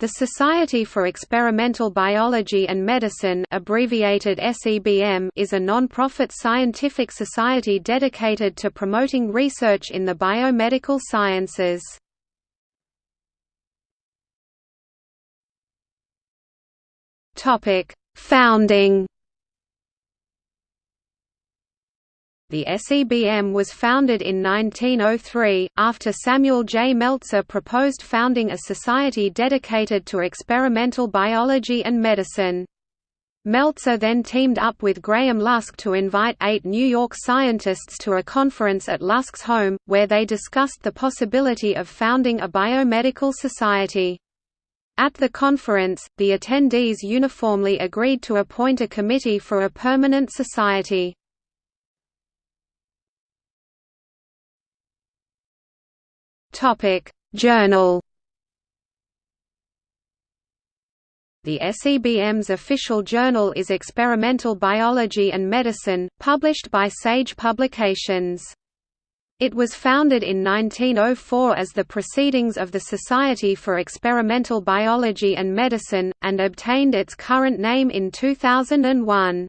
The Society for Experimental Biology and Medicine abbreviated SEBM is a non-profit scientific society dedicated to promoting research in the biomedical sciences. Founding The SEBM was founded in 1903, after Samuel J. Meltzer proposed founding a society dedicated to experimental biology and medicine. Meltzer then teamed up with Graham Lusk to invite eight New York scientists to a conference at Lusk's home, where they discussed the possibility of founding a biomedical society. At the conference, the attendees uniformly agreed to appoint a committee for a permanent society. Topic: Journal. The SEBM's official journal is Experimental Biology and Medicine, published by Sage Publications. It was founded in 1904 as the Proceedings of the Society for Experimental Biology and Medicine, and obtained its current name in 2001.